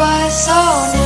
by so